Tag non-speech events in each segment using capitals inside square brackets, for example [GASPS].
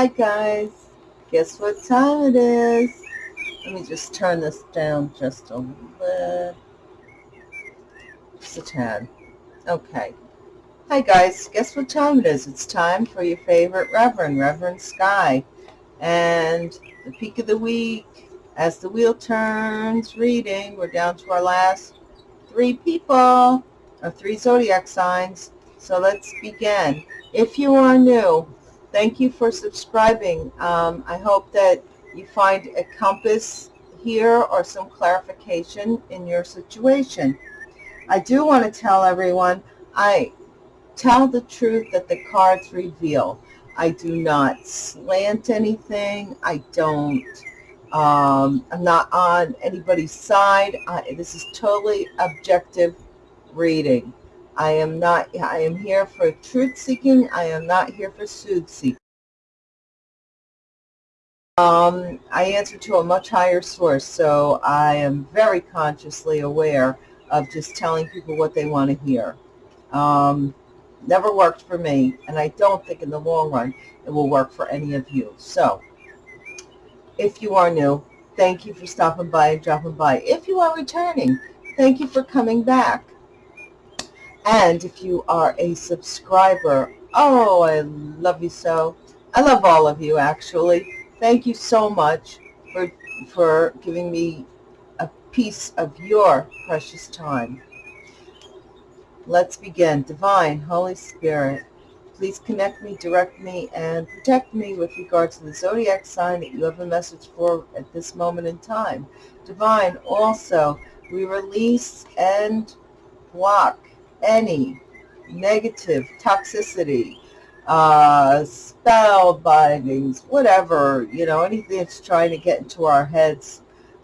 Hi guys, guess what time it is? Let me just turn this down just a little. Just a tad. Okay. Hi guys, guess what time it is? It's time for your favorite Reverend, Reverend Sky. And the peak of the week, as the wheel turns, reading, we're down to our last three people, or three zodiac signs. So let's begin. If you are new, thank you for subscribing. Um, I hope that you find a compass here or some clarification in your situation. I do want to tell everyone, I tell the truth that the cards reveal. I do not slant anything. I don't, um, I'm not on anybody's side. I, this is totally objective reading. I am not, I am here for truth seeking. I am not here for soothe seeking. Um, I answer to a much higher source, so I am very consciously aware of just telling people what they want to hear. Um, never worked for me, and I don't think in the long run it will work for any of you. So, if you are new, thank you for stopping by and dropping by. If you are returning, thank you for coming back. And if you are a subscriber, oh, I love you so. I love all of you, actually. Thank you so much for, for giving me a piece of your precious time. Let's begin. Divine, Holy Spirit, please connect me, direct me, and protect me with regard to the zodiac sign that you have a message for at this moment in time. Divine, also, we release and block any negative toxicity, uh, spell bindings, whatever, you know, anything that's trying to get into our heads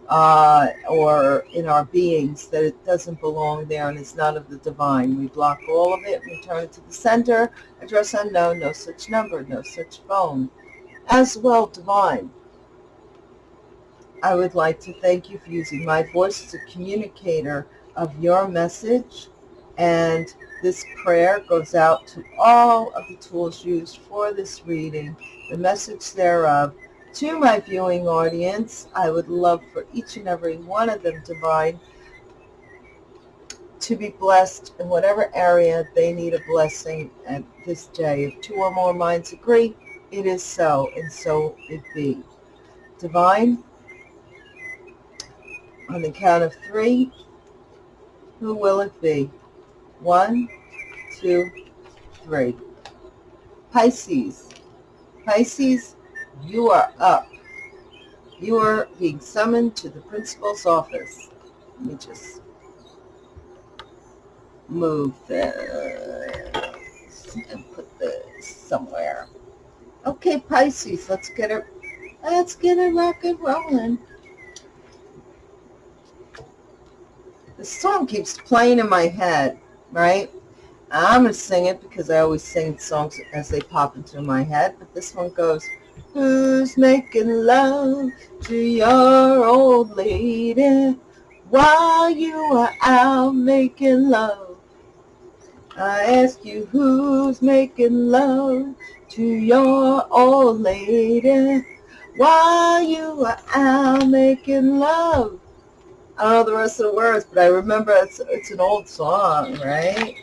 uh, or in our beings that it doesn't belong there and is not of the divine. We block all of it, we turn it to the center, address unknown, no such number, no such phone. As well, divine. I would like to thank you for using my voice as a communicator of your message and this prayer goes out to all of the tools used for this reading, the message thereof. To my viewing audience, I would love for each and every one of them, Divine, to be blessed in whatever area they need a blessing at this day. If two or more minds agree, it is so, and so it be. Divine, on the count of three, who will it be? One, two, three. Pisces. Pisces, you are up. You are being summoned to the principal's office. Let me just move this and put this somewhere. Okay, Pisces, let's get it, let's get it rock and rolling. The song keeps playing in my head right? I'm going to sing it because I always sing songs as they pop into my head. But this one goes, Who's making love to your old lady while you are out making love? I ask you, who's making love to your old lady while you are out making love? I don't know the rest of the words, but I remember it's, it's an old song, right?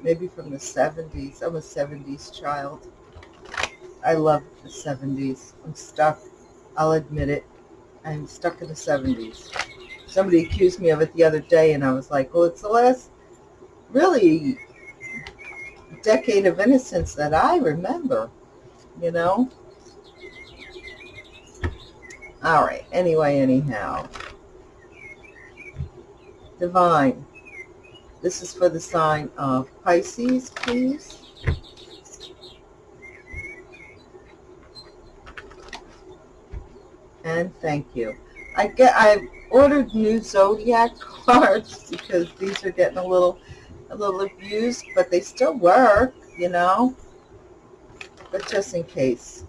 Maybe from the 70s. I'm a 70s child. I love the 70s. I'm stuck. I'll admit it. I'm stuck in the 70s. Somebody accused me of it the other day, and I was like, well, it's the last really decade of innocence that I remember, you know? All right. Anyway, anyhow. Divine. This is for the sign of Pisces, please. And thank you. I get I ordered new zodiac [LAUGHS] cards because these are getting a little a little abused, but they still work, you know. But just in case.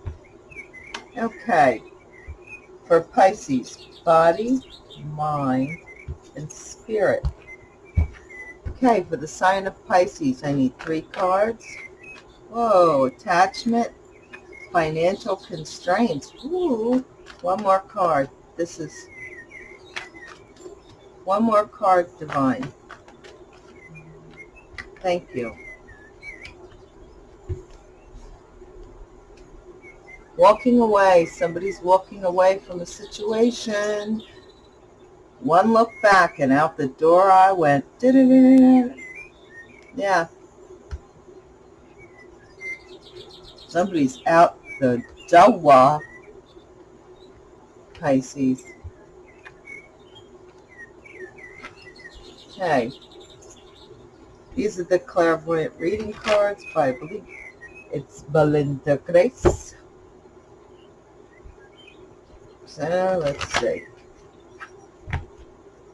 Okay for Pisces, body, mind, and spirit. Okay, for the sign of Pisces, I need three cards. Whoa, attachment, financial constraints. Ooh, one more card. This is one more card, Divine. Thank you. Walking away. Somebody's walking away from a situation. One look back and out the door I went. Yeah. Somebody's out the door. Pisces. Okay. These are the clairvoyant reading cards by, I believe it's Belinda Grace. So let's see.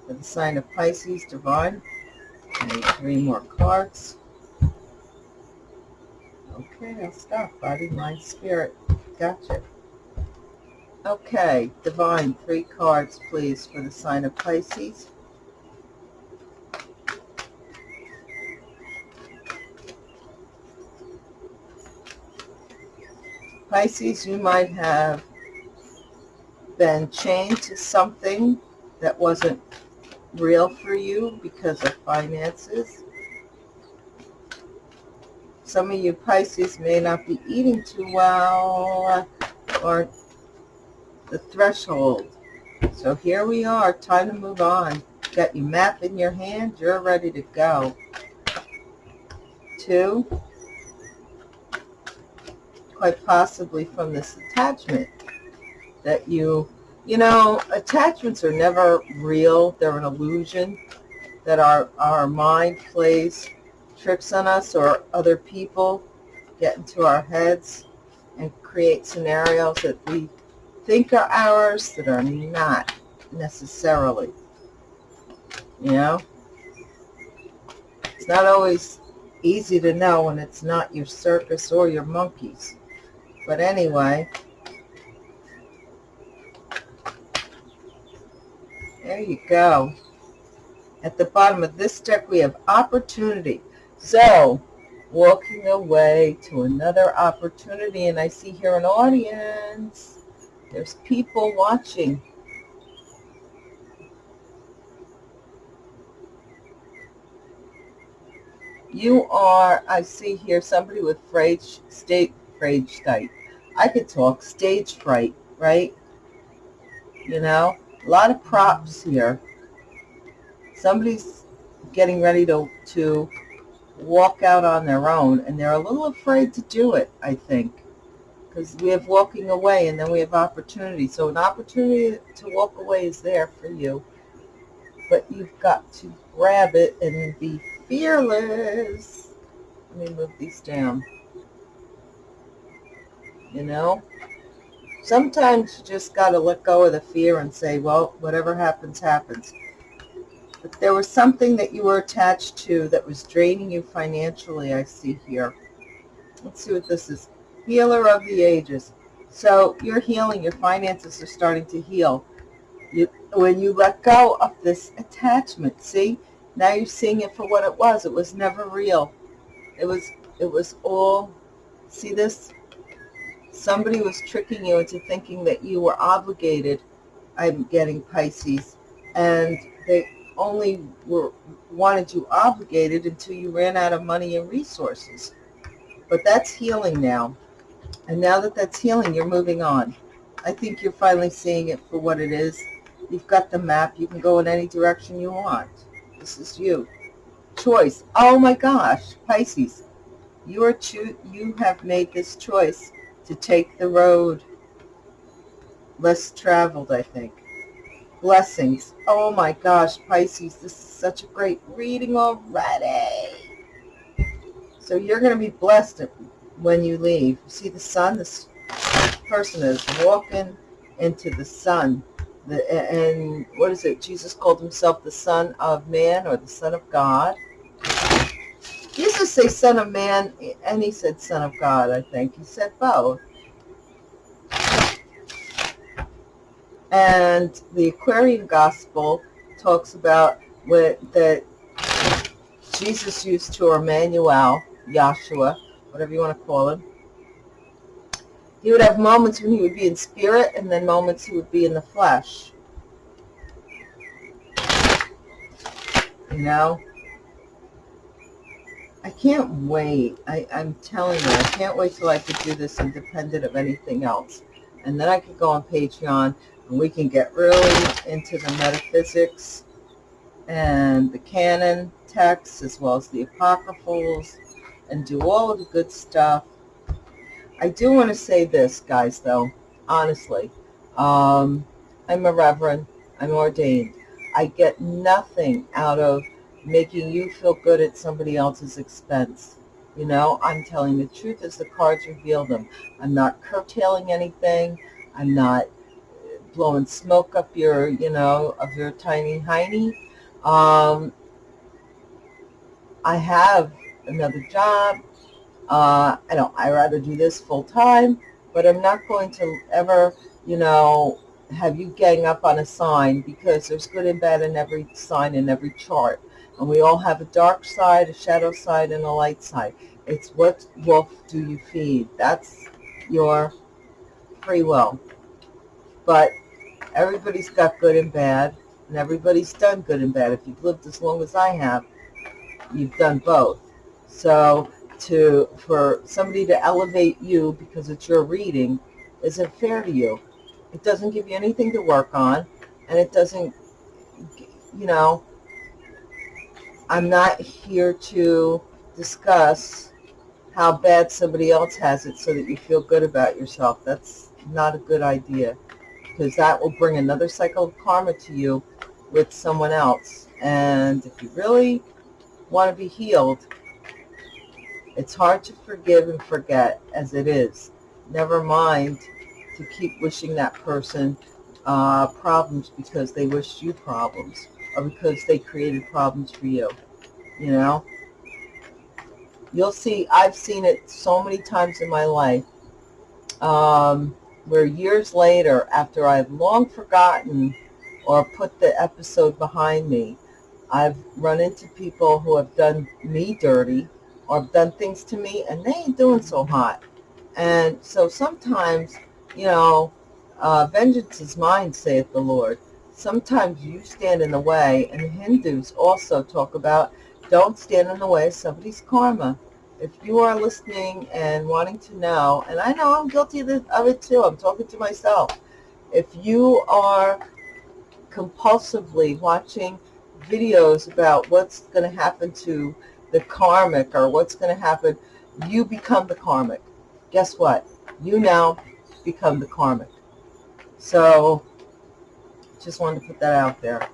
For the sign of Pisces, Divine. Need three more cards. Okay, I'll stop. Body, mind, spirit. Gotcha. Okay, Divine, three cards, please, for the sign of Pisces. Pisces, you might have been chained to something that wasn't real for you because of finances. Some of you Pisces may not be eating too well or the threshold. So here we are, time to move on. Got your map in your hand, you're ready to go. Two, quite possibly from this attachment that you, you know, attachments are never real. They're an illusion that our, our mind plays tricks on us or other people get into our heads and create scenarios that we think are ours that are not necessarily. You know? It's not always easy to know when it's not your circus or your monkeys. But anyway, there you go. At the bottom of this deck, we have opportunity. So, walking away to another opportunity, and I see here an audience. There's people watching. You are, I see here, somebody with frayed state, frayed state, I could talk stage fright, right? You know, a lot of props here. Somebody's getting ready to, to walk out on their own, and they're a little afraid to do it, I think, because we have walking away, and then we have opportunity. So an opportunity to walk away is there for you, but you've got to grab it and be fearless. Let me move these down you know? Sometimes you just got to let go of the fear and say, well, whatever happens, happens. But there was something that you were attached to that was draining you financially, I see here. Let's see what this is. Healer of the ages. So you're healing. Your finances are starting to heal. You, when you let go of this attachment, see? Now you're seeing it for what it was. It was never real. It was, it was all, see this? Somebody was tricking you into thinking that you were obligated, I'm getting Pisces, and they only were wanted you obligated until you ran out of money and resources. But that's healing now. And now that that's healing, you're moving on. I think you're finally seeing it for what it is. You've got the map. You can go in any direction you want. This is you. Choice. Oh my gosh, Pisces. You are you have made this choice to take the road less traveled, I think. Blessings. Oh my gosh, Pisces, this is such a great reading already. So you're going to be blessed when you leave. See the sun? This person is walking into the sun. The, and what is it? Jesus called himself the Son of Man or the Son of God. Say Son of Man, and he said Son of God, I think. He said both. And the Aquarian Gospel talks about what, that Jesus used to or Emmanuel, Yahshua, whatever you want to call him, He would have moments when he would be in spirit and then moments he would be in the flesh. You know? I can't wait. I, I'm telling you, I can't wait till I could do this independent of anything else. And then I could go on Patreon and we can get really into the metaphysics and the canon texts as well as the apocryphals and do all of the good stuff. I do want to say this, guys, though, honestly. Um, I'm a reverend. I'm ordained. I get nothing out of making you feel good at somebody else's expense. You know, I'm telling the truth as the cards reveal them. I'm not curtailing anything. I'm not blowing smoke up your, you know, of your tiny hiney. Um, I have another job. Uh, I don't, I rather do this full time, but I'm not going to ever, you know, have you gang up on a sign because there's good and bad in every sign in every chart. And we all have a dark side, a shadow side, and a light side. It's what wolf do you feed. That's your free will. But everybody's got good and bad, and everybody's done good and bad. If you've lived as long as I have, you've done both. So to for somebody to elevate you because it's your reading isn't fair to you. It doesn't give you anything to work on, and it doesn't, you know, I'm not here to discuss how bad somebody else has it so that you feel good about yourself. That's not a good idea because that will bring another cycle of karma to you with someone else. And if you really want to be healed, it's hard to forgive and forget as it is. Never mind to keep wishing that person uh, problems because they wished you problems or because they created problems for you, you know? You'll see, I've seen it so many times in my life um, where years later, after I've long forgotten or put the episode behind me, I've run into people who have done me dirty or have done things to me and they ain't doing so hot. And so sometimes, you know, uh, vengeance is mine, saith the Lord sometimes you stand in the way, and the Hindus also talk about don't stand in the way of somebody's karma. If you are listening and wanting to know, and I know I'm guilty of, of it too, I'm talking to myself. If you are compulsively watching videos about what's going to happen to the karmic or what's going to happen, you become the karmic. Guess what? You now become the karmic. So just wanted to put that out there.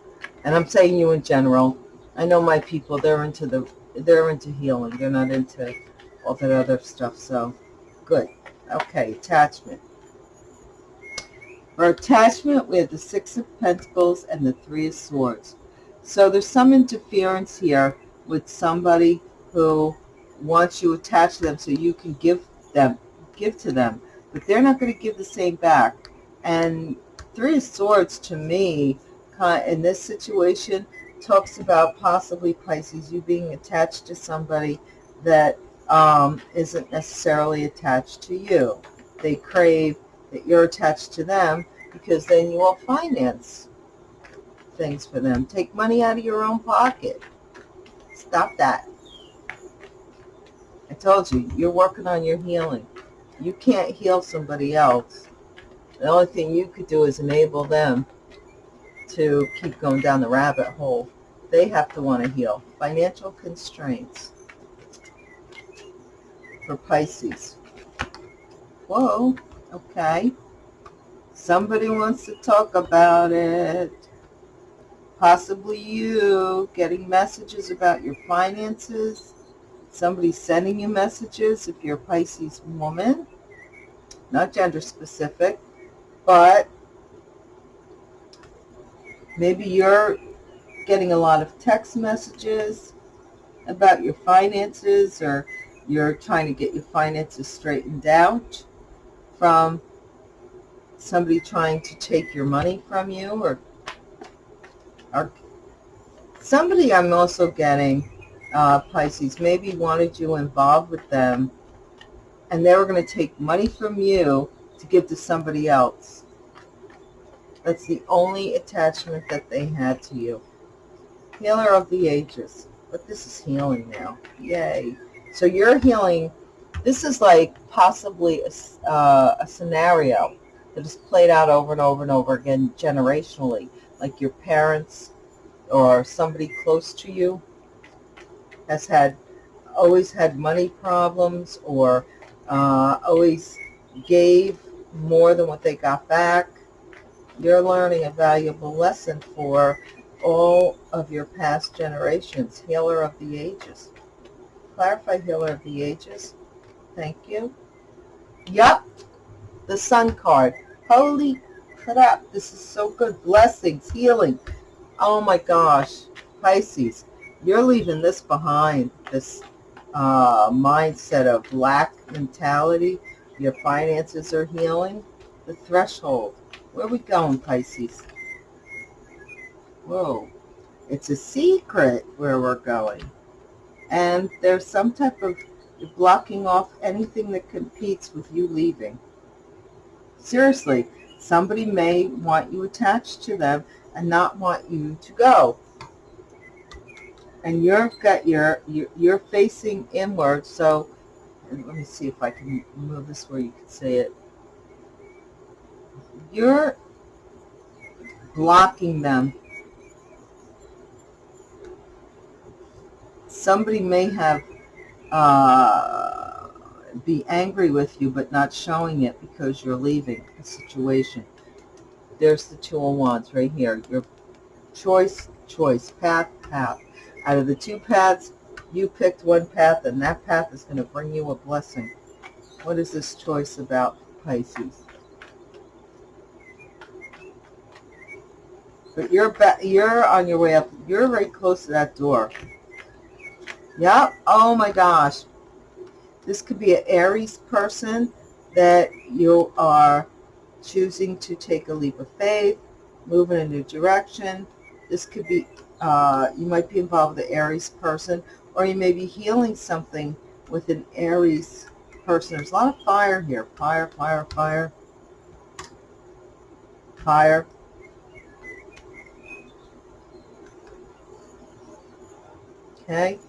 And I'm saying you in general. I know my people, they're into the they're into healing. They're not into all that other stuff. So good. Okay, attachment. For attachment, we have the Six of Pentacles and the Three of Swords. So there's some interference here with somebody who wants you attached to them so you can give them, give to them. But they're not going to give the same back. And Three Swords to me, in this situation, talks about possibly Pisces, you being attached to somebody that um, isn't necessarily attached to you. They crave that you're attached to them because then you will finance things for them. Take money out of your own pocket. Stop that. I told you, you're working on your healing. You can't heal somebody else the only thing you could do is enable them to keep going down the rabbit hole. They have to want to heal. Financial constraints for Pisces. Whoa, okay. Somebody wants to talk about it. Possibly you getting messages about your finances. Somebody sending you messages if you're a Pisces woman. Not gender specific but maybe you're getting a lot of text messages about your finances or you're trying to get your finances straightened out from somebody trying to take your money from you or, or somebody I'm also getting, uh, Pisces, maybe wanted you involved with them and they were going to take money from you to give to somebody else. That's the only attachment that they had to you. Healer of the ages. But this is healing now. Yay. So you're healing. This is like possibly a, uh, a scenario that is played out over and over and over again generationally. Like your parents or somebody close to you has had always had money problems or uh, always gave more than what they got back. You're learning a valuable lesson for all of your past generations. Healer of the ages. Clarify healer of the ages. Thank you. Yup, the sun card. Holy crap, this is so good. Blessings, healing. Oh my gosh, Pisces, you're leaving this behind, this uh, mindset of lack mentality. Your finances are healing. The threshold. Where we going, Pisces? Whoa. It's a secret where we're going. And there's some type of blocking off anything that competes with you leaving. Seriously, somebody may want you attached to them and not want you to go and you've got your, you're facing inward. So let me see if I can move this where you can see it. You're blocking them. Somebody may have uh, be angry with you, but not showing it because you're leaving the situation. There's the two of wands right here. Your choice, choice, path, path. Out of the two paths, you picked one path, and that path is going to bring you a blessing. What is this choice about, Pisces? But you're back, you're on your way up. You're very close to that door. Yep. Oh my gosh. This could be an Aries person that you are choosing to take a leap of faith, move in a new direction. This could be uh, you might be involved with an Aries person, or you may be healing something with an Aries person. There's a lot of fire here. Fire, fire, fire. Fire. Okay.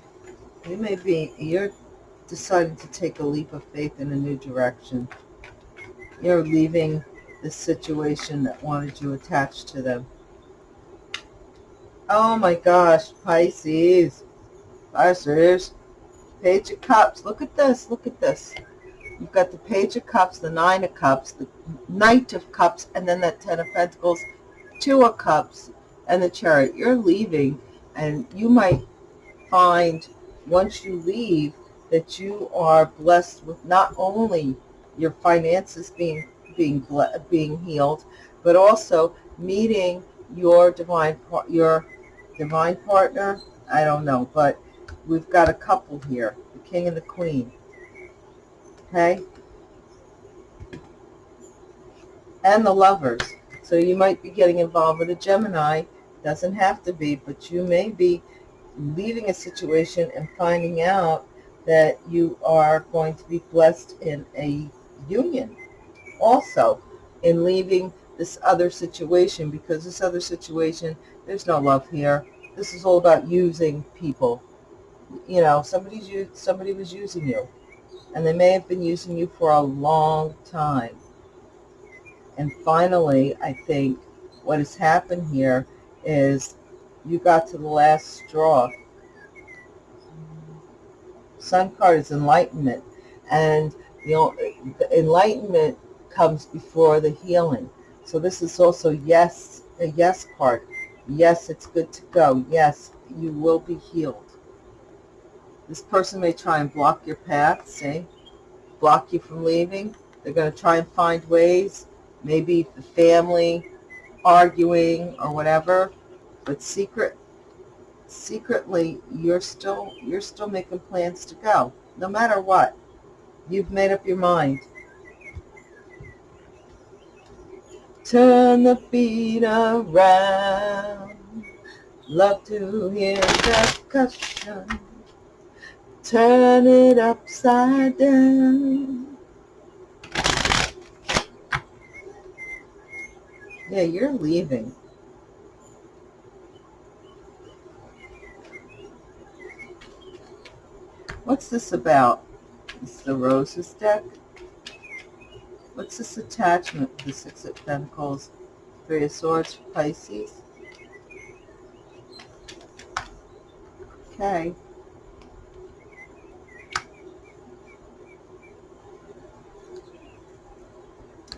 You may be, you're deciding to take a leap of faith in a new direction. You're leaving the situation that wanted you attached to them. Oh my gosh, Pisces. Pisces. Page of Cups. Look at this. Look at this. You've got the Page of Cups, the Nine of Cups, the Knight of Cups, and then that Ten of Pentacles, Two of Cups, and the Chariot. You're leaving, and you might find once you leave that you are blessed with not only your finances being being being healed, but also meeting your divine your divine partner, I don't know, but we've got a couple here, the king and the queen. Okay? And the lovers. So you might be getting involved with a Gemini. Doesn't have to be, but you may be leaving a situation and finding out that you are going to be blessed in a union. Also, in leaving this other situation because this other situation, there's no love here. This is all about using people. You know, somebody's used, somebody was using you, and they may have been using you for a long time. And finally, I think what has happened here is you got to the last straw. Sun card is enlightenment, and you know, the enlightenment comes before the healing. So this is also yes, a yes card. Yes, it's good to go. Yes, you will be healed. This person may try and block your path, see? Block you from leaving. They're going to try and find ways, maybe the family arguing or whatever, but secret secretly you're still you're still making plans to go no matter what you've made up your mind Turn the beat around. Love to hear percussion. Turn it upside down. Yeah, you're leaving. What's this about? It's the Roses deck. What's this attachment? The Six of Pentacles, Three of Swords, Pisces. Okay.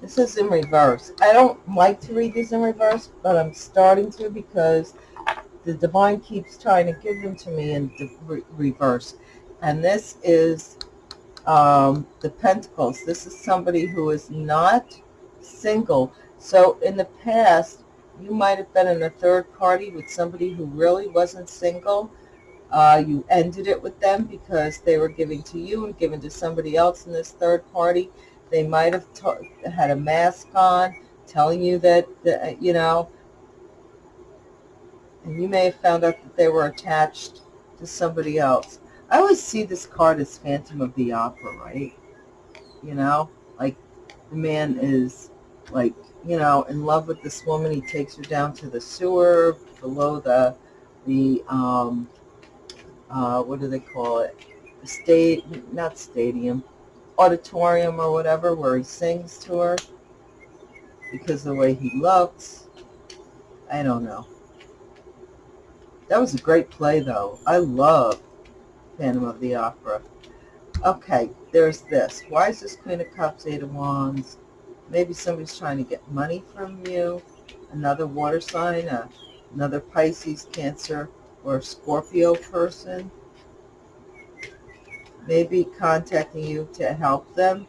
This is in reverse. I don't like to read these in reverse, but I'm starting to because the divine keeps trying to give them to me in re reverse. And this is um, the Pentacles. This is somebody who is not single. So in the past, you might have been in a third party with somebody who really wasn't single. Uh, you ended it with them because they were giving to you and giving to somebody else in this third party. They might have had a mask on telling you that, that, you know, and you may have found out that they were attached to somebody else. I always see this card as Phantom of the Opera, right? You know, like the man is like, you know, in love with this woman. He takes her down to the sewer below the, the, um, uh, what do they call it? The state, not stadium, auditorium or whatever where he sings to her because the way he looks. I don't know. That was a great play, though. I love Phantom of the Opera. Okay, there's this. Why is this Queen of Cups, Eight of Wands? Maybe somebody's trying to get money from you. Another water sign, uh, another Pisces, Cancer, or Scorpio person maybe contacting you to help them.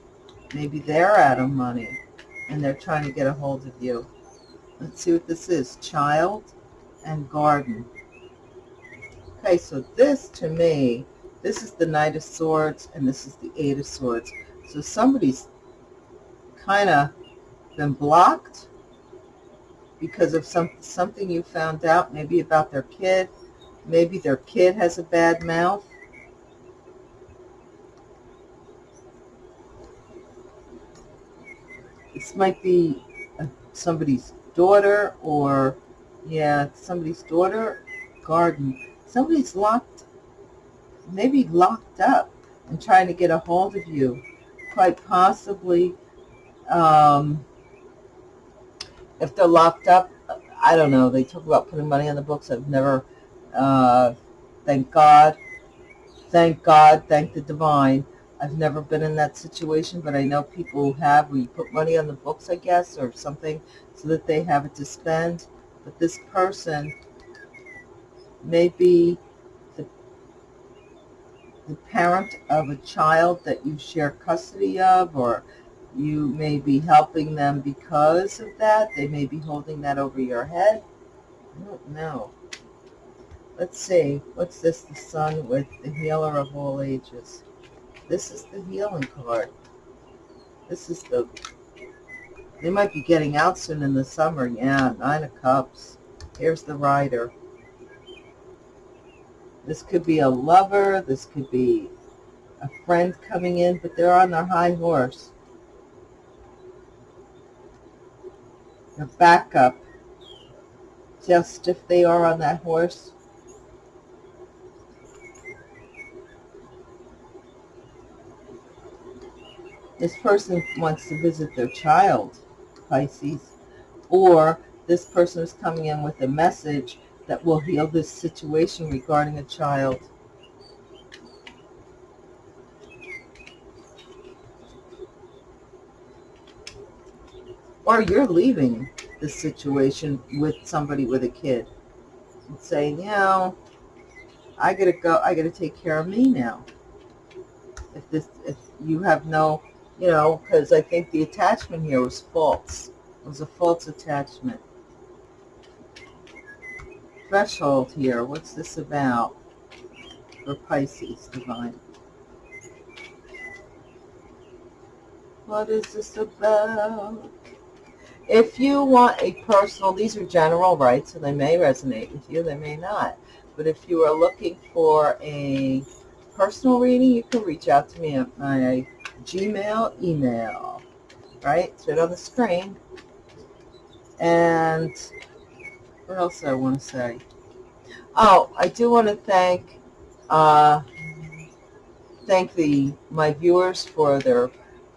Maybe they're out of money and they're trying to get a hold of you. Let's see what this is. Child and garden. Okay, so this to me, this is the Knight of Swords and this is the Eight of Swords. So somebody's kind of been blocked because of some something you found out, maybe about their kid. Maybe their kid has a bad mouth this might be a, somebody's daughter or, yeah, somebody's daughter, garden. Somebody's locked, maybe locked up and trying to get a hold of you. Quite possibly, um, if they're locked up, I don't know. They talk about putting money on the books. I've never, uh, thank God, thank God, thank the divine. I've never been in that situation, but I know people who have, where you put money on the books, I guess, or something, so that they have it to spend. But this person may be the, the parent of a child that you share custody of, or you may be helping them because of that. They may be holding that over your head. I don't know. Let's see. What's this? The sun with the healer of all ages. This is the healing card. This is the, they might be getting out soon in the summer. Yeah, Nine of Cups. Here's the Rider. This could be a lover. This could be a friend coming in, but they're on their high horse. See how stiff they are on that horse? This person wants to visit their child, Pisces, or this person is coming in with a message that will heal this situation regarding a child. Or you're leaving the situation with somebody with a kid and saying, you know, I gotta go, I gotta take care of me now. If this, if you have no you know, because I think the attachment here was false. It was a false attachment. Threshold here, what's this about for Pisces divine? What is this about? If you want a personal, these are general, right? So they may resonate with you, they may not. But if you are looking for a personal reading, you can reach out to me at my Gmail email, right? It's right on the screen. And what else I want to say? Oh, I do want to thank uh, thank the my viewers for their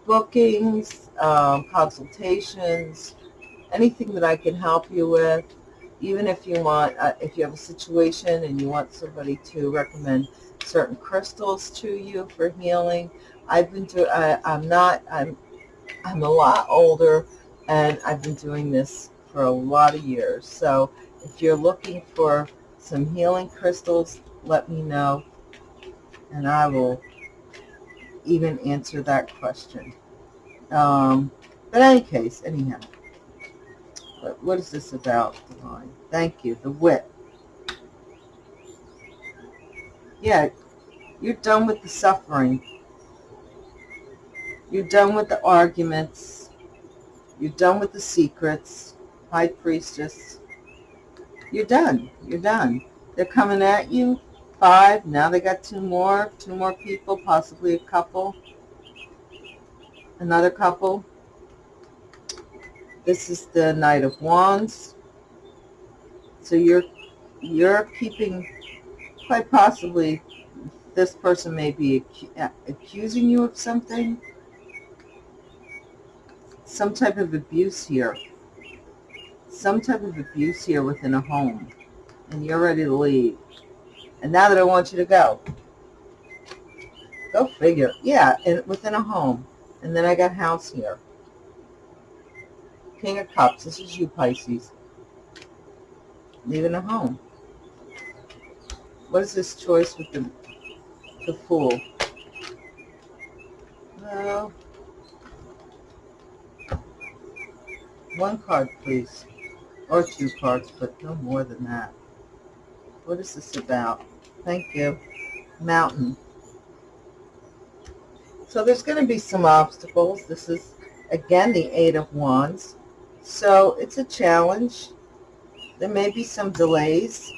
bookings, um, consultations, anything that I can help you with. Even if you want, uh, if you have a situation and you want somebody to recommend certain crystals to you for healing, I've been doing. I'm not. I'm. I'm a lot older, and I've been doing this for a lot of years. So if you're looking for some healing crystals, let me know, and I will even answer that question. Um, but any case, anyhow. But what is this about, Divine? Thank you. The wit. Yeah, you're done with the suffering. You're done with the arguments. You're done with the secrets. High Priestess. You're done. You're done. They're coming at you. Five. Now they got two more. Two more people, possibly a couple. Another couple. This is the Knight of Wands. So you're you're keeping, quite possibly, this person may be accusing you of something. Some type of abuse here. Some type of abuse here within a home. And you're ready to leave. And now that I want you to go. Go figure. Yeah, and within a home. And then I got house here. King of Cups. This is you, Pisces. Leaving a home. What is this choice with the, the Fool? Well, one card, please. Or two cards, but no more than that. What is this about? Thank you. Mountain. So there's going to be some obstacles. This is, again, the Eight of Wands. So it's a challenge. There may be some delays,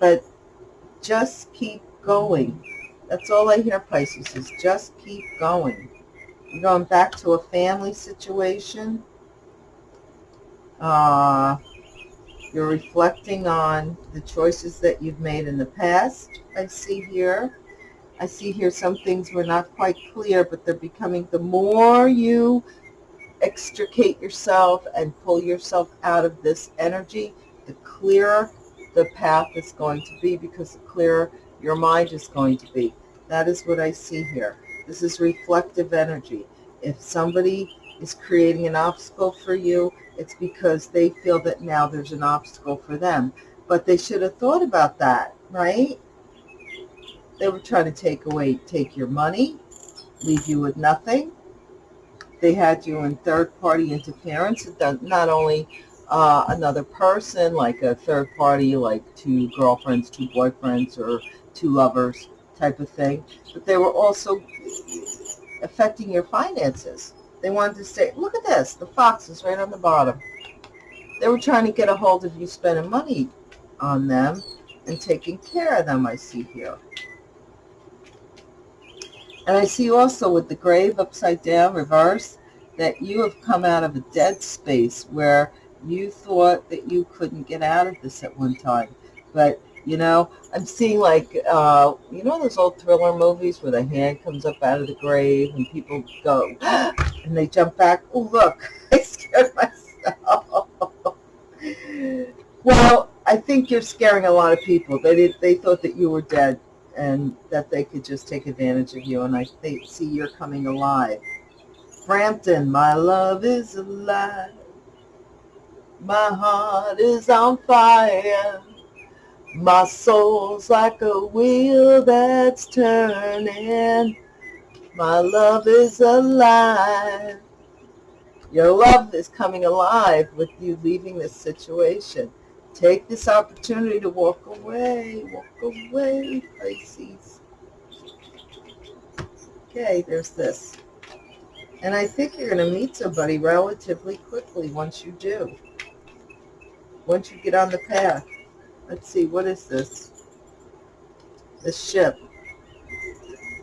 but just keep going. That's all I hear, Pisces, is just keep going. Going back to a family situation. Uh, you're reflecting on the choices that you've made in the past, I see here. I see here some things were not quite clear, but they're becoming, the more you extricate yourself and pull yourself out of this energy, the clearer the path is going to be because the clearer your mind is going to be. That is what I see here. This is reflective energy. If somebody is creating an obstacle for you, it's because they feel that now there's an obstacle for them. But they should have thought about that, right? They were trying to take away, take your money, leave you with nothing they had you in third-party interference. Not only uh, another person, like a third party, like two girlfriends, two boyfriends, or two lovers type of thing, but they were also affecting your finances. They wanted to say, look at this, the fox is right on the bottom. They were trying to get a hold of you spending money on them and taking care of them, I see here. And I see also with the grave upside down, reverse, that you have come out of a dead space where you thought that you couldn't get out of this at one time. But, you know, I'm seeing like, uh, you know those old thriller movies where the hand comes up out of the grave and people go, [GASPS] and they jump back. Oh, look, [LAUGHS] I scared myself. [LAUGHS] well, I think you're scaring a lot of people. They, did, they thought that you were dead and that they could just take advantage of you. And I think, see you're coming alive. Frampton, my love is alive. My heart is on fire. My soul's like a wheel that's turning. My love is alive. Your love is coming alive with you leaving this situation. Take this opportunity to walk away. Walk away, Pisces. Okay, there's this. And I think you're going to meet somebody relatively quickly once you do. Once you get on the path. Let's see, what is this? The ship.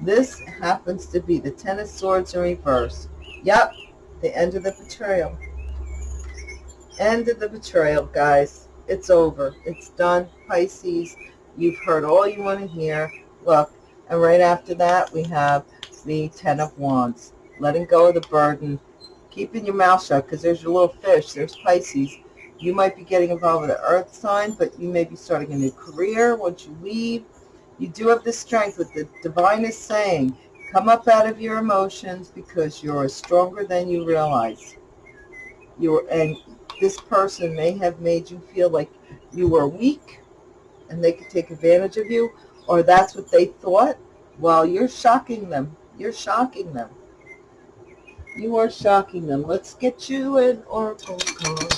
This happens to be the Ten of Swords in reverse. Yep, the end of the betrayal. End of the betrayal, guys. It's over. It's done. Pisces, you've heard all you want to hear. Look, and right after that, we have the Ten of Wands. Letting go of the burden. Keeping your mouth shut because there's your little fish. There's Pisces. You might be getting involved with an earth sign, but you may be starting a new career once you leave. You do have the strength with the divine is saying, come up out of your emotions because you're stronger than you realize. You're, and this person may have made you feel like you were weak and they could take advantage of you, or that's what they thought. Well, you're shocking them. You're shocking them. You are shocking them. Let's get you an oracle card.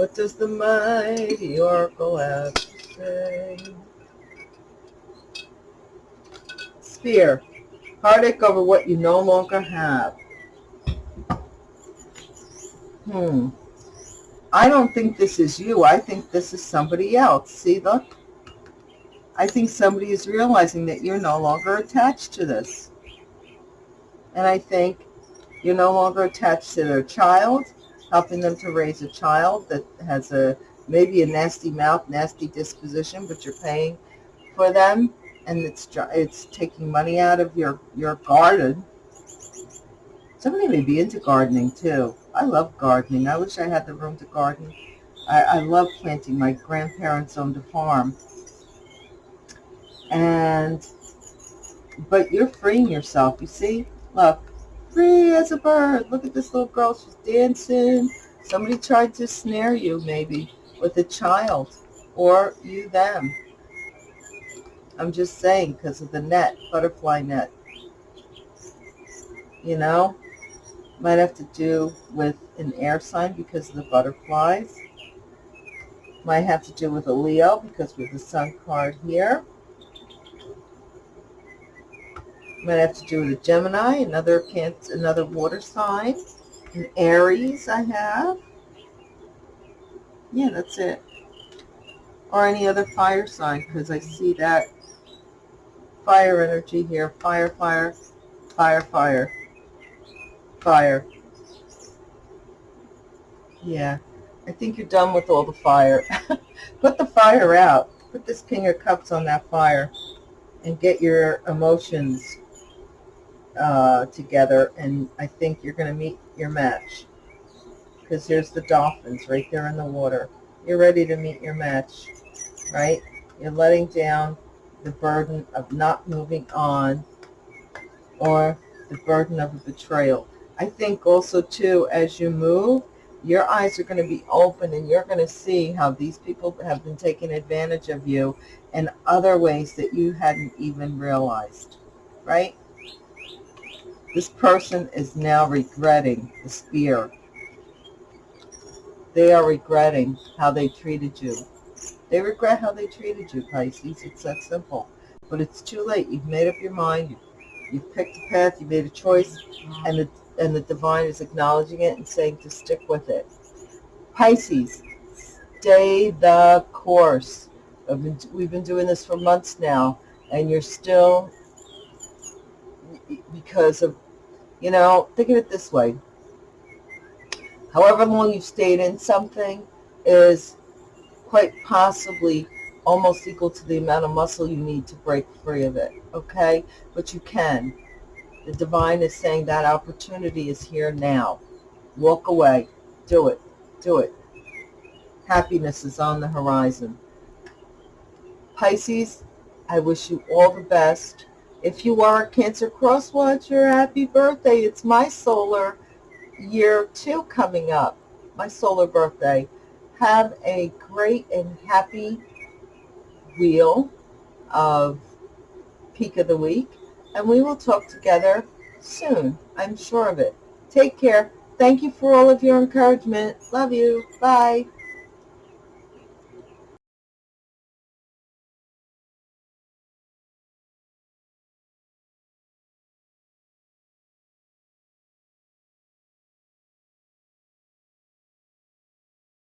What does the mighty oracle have to say? Spear. Heartache over what you no longer have. Hmm. I don't think this is you. I think this is somebody else. See, look. I think somebody is realizing that you're no longer attached to this. And I think you're no longer attached to their child helping them to raise a child that has a maybe a nasty mouth, nasty disposition, but you're paying for them, and it's it's taking money out of your your garden. Somebody may be into gardening too. I love gardening. I wish I had the room to garden. I, I love planting. My grandparents owned a farm. And, but you're freeing yourself, you see? Look, free as a bird. Look at this little girl. She's dancing. Somebody tried to snare you, maybe, with a child. Or you them. I'm just saying, because of the net, butterfly net. You know? Might have to do with an air sign because of the butterflies. Might have to do with a Leo because with the sun card here. Might have to do with a Gemini, another cancer, another water sign. An Aries I have. Yeah, that's it. Or any other fire sign because I see that fire energy here. Fire, fire, fire, fire, fire. Yeah, I think you're done with all the fire. [LAUGHS] Put the fire out. Put this King of Cups on that fire and get your emotions uh, together, and I think you're going to meet your match. Because there's the dolphins right there in the water. You're ready to meet your match, right? You're letting down the burden of not moving on or the burden of a betrayal. I think also, too, as you move, your eyes are going to be open and you're going to see how these people have been taking advantage of you in other ways that you hadn't even realized, right? This person is now regretting the spear. They are regretting how they treated you. They regret how they treated you, Pisces. It's that simple. But it's too late. You've made up your mind. You've picked a path. You made a choice. And the, and the divine is acknowledging it and saying to stick with it. Pisces, stay the course. Been, we've been doing this for months now. And you're still because of, you know, think of it this way. However long you've stayed in something is quite possibly almost equal to the amount of muscle you need to break free of it, okay? But you can. The divine is saying that opportunity is here now. Walk away. Do it. Do it. Happiness is on the horizon. Pisces, I wish you all the best. If you are a Cancer Cross Watcher, happy birthday. It's my solar year two coming up, my solar birthday. Have a great and happy wheel of peak of the week, and we will talk together soon. I'm sure of it. Take care. Thank you for all of your encouragement. Love you. Bye.